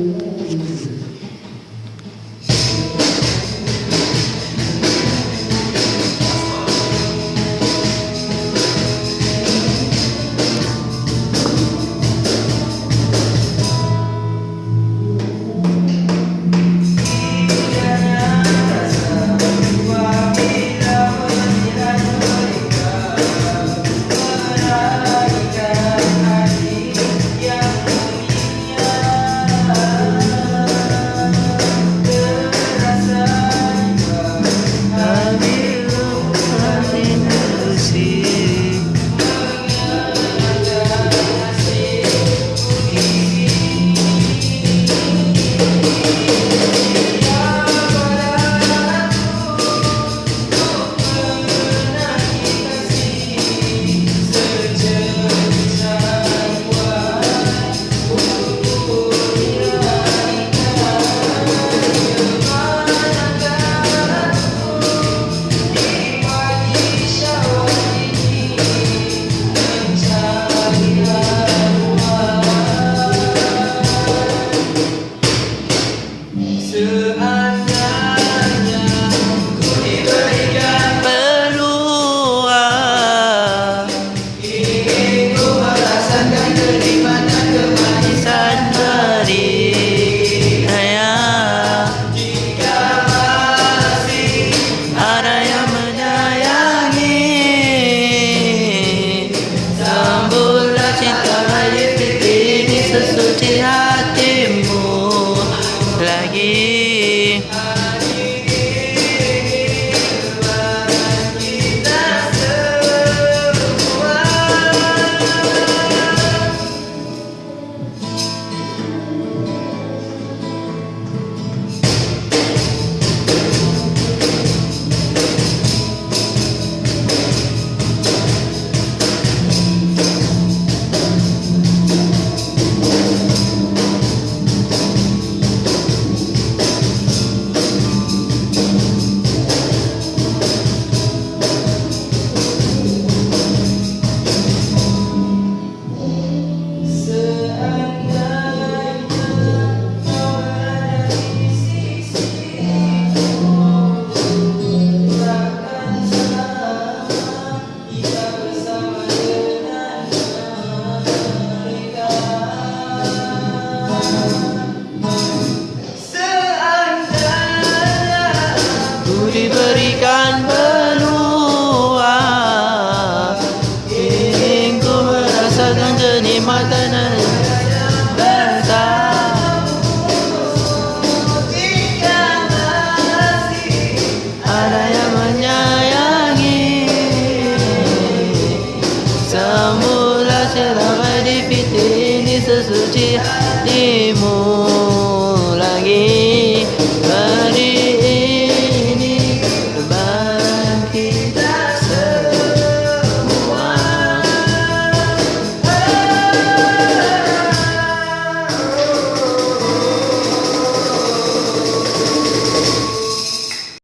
com o mundo. Amen.